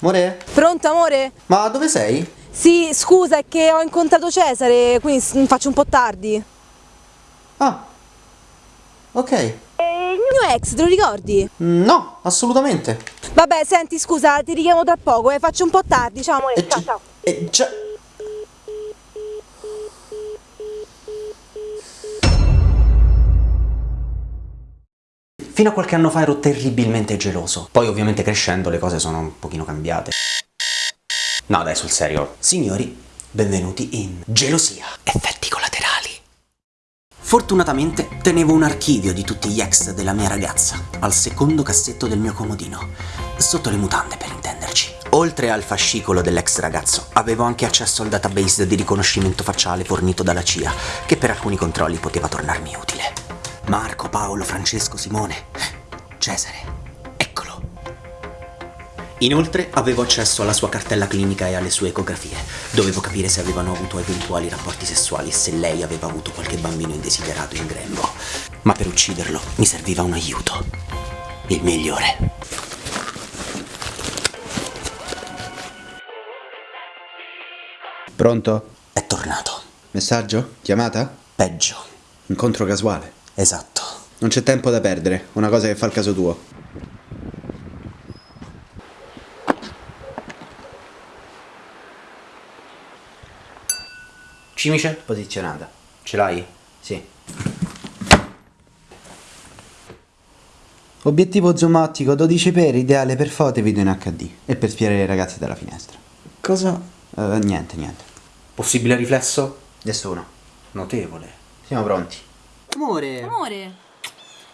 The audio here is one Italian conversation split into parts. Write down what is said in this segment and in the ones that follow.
Amore? Pronto amore? Ma dove sei? Sì, scusa, è che ho incontrato Cesare, quindi s- faccio un po' tardi. Ah. Ok. E il mio ex, te lo ricordi? No, assolutamente. Vabbè, senti, scusa, ti richiamo tra poco, eh, faccio un po' tardi. Ciao amore, E ciao ciao. e già... Fino a qualche anno fa ero terribilmente geloso. Poi ovviamente crescendo le cose sono un pochino cambiate. No dai, sul serio. Signori, benvenuti in Gelosia. Effetti collaterali. Fortunatamente tenevo un archivio di tutti gli ex della mia ragazza, al secondo cassetto del mio comodino, sotto le mutande per intenderci. Oltre al fascicolo dell'ex ragazzo, avevo anche accesso al database di riconoscimento facciale fornito dalla CIA, che per alcuni controlli poteva tornarmi utile. Marco, Paolo, Francesco, Simone, Cesare, eccolo. Inoltre avevo accesso alla sua cartella clinica e alle sue ecografie. Dovevo capire se avevano avuto eventuali rapporti sessuali e se lei aveva avuto qualche bambino indesiderato in grembo. Ma per ucciderlo mi serviva un aiuto. Il migliore. Pronto? È tornato. Messaggio? Chiamata? Peggio. Incontro casuale. Esatto. Non c'è tempo da perdere, una cosa che fa il caso tuo. Cimice posizionata. Ce l'hai? Sì. Obiettivo zoom ottico 12 per, ideale per foto e video in HD. E per spiare le ragazze dalla finestra. Cosa? Eh, niente, niente. Possibile riflesso? Nessuno. Notevole. Siamo pronti. Amore. Amore,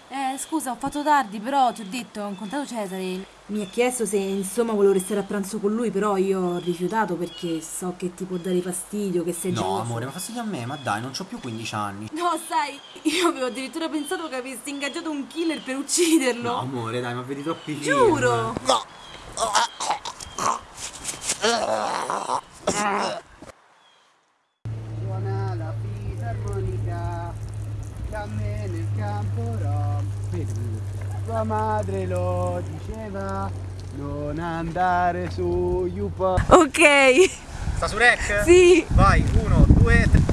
eh, scusa, ho fatto tardi, però ti ho detto, ho incontrato Cesare. Mi ha chiesto se insomma volevo restare a pranzo con lui, però io ho rifiutato perché so che ti può dare fastidio, che sei No, geloso. amore, ma fastidio a me, ma dai, non ho più 15 anni. No, sai, io avevo addirittura pensato che avessi ingaggiato un killer per ucciderlo. No, amore, dai, ma vedi troppi film. Giuro! Me nel campo rom. Tua madre lo diceva, non andare su Yupo. Ok, Sta su rec? sì. Vai, uno, due, tre.